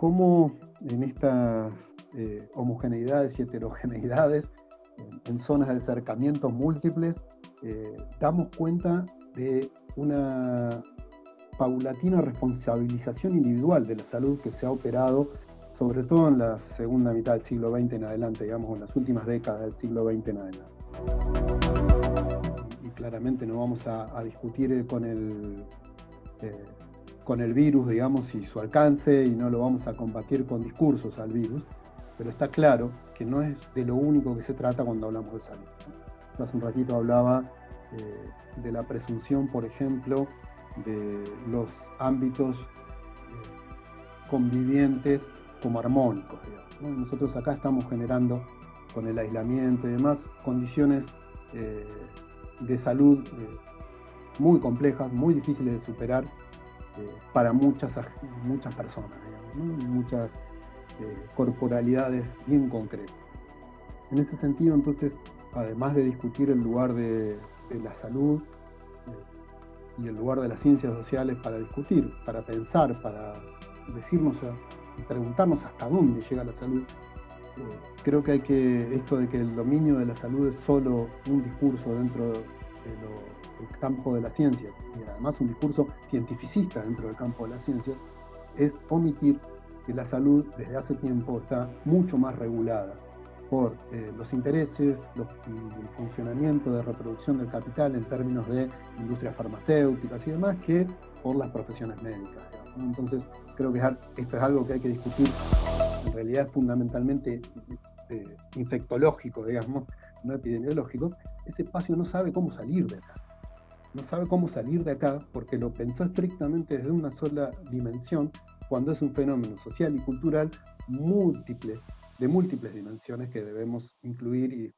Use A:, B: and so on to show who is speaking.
A: cómo en estas eh, homogeneidades y heterogeneidades, en, zonas de acercamientos múltiples, eh, damos cuenta de una paulatina responsabilización individual de la salud que se ha operado, sobre todo en la segunda mitad del siglo XX en adelante, digamos, en las últimas décadas del siglo XX en adelante. Y, claramente no vamos a, discutir con el, eh, con el virus, digamos, y su alcance, y no lo vamos a combatir con discursos al virus, pero está claro que no es de lo único que se trata cuando hablamos de salud. Hace un ratito hablaba eh, de la presunción, por ejemplo, de los ámbitos eh, convivientes como armónicos. Nosotros acá estamos generando, con el aislamiento y demás, condiciones eh, de salud muy complejas, muy difíciles de superar para muchas, muchas personas, muchas corporalidades bien concretas. En ese sentido, entonces, además de discutir el lugar de la salud, y el lugar de las ciencias sociales para discutir, para pensar, para decirnos y preguntarnos hasta dónde llega la salud. Eh, creo que hay que, esto de que el dominio de la salud es solo un discurso dentro del campo de las ciencias, y además un discurso cientificista dentro del campo de las ciencias, es omitir que la salud desde hace tiempo está mucho más regulada por eh, los intereses, y el funcionamiento de reproducción del capital en términos de industrias farmacéuticas y demás, que por las profesiones médicas. Entonces, creo que esto es algo que hay que discutir. En realidad es fundamentalmente eh, infectológico, digamos, no epidemiológico. Ese espacio no sabe cómo salir de acá. No sabe cómo salir de acá porque lo pensó estrictamente desde una sola dimensión, cuando es un fenómeno social y cultural múltiple de múltiples dimensiones que debemos incluir y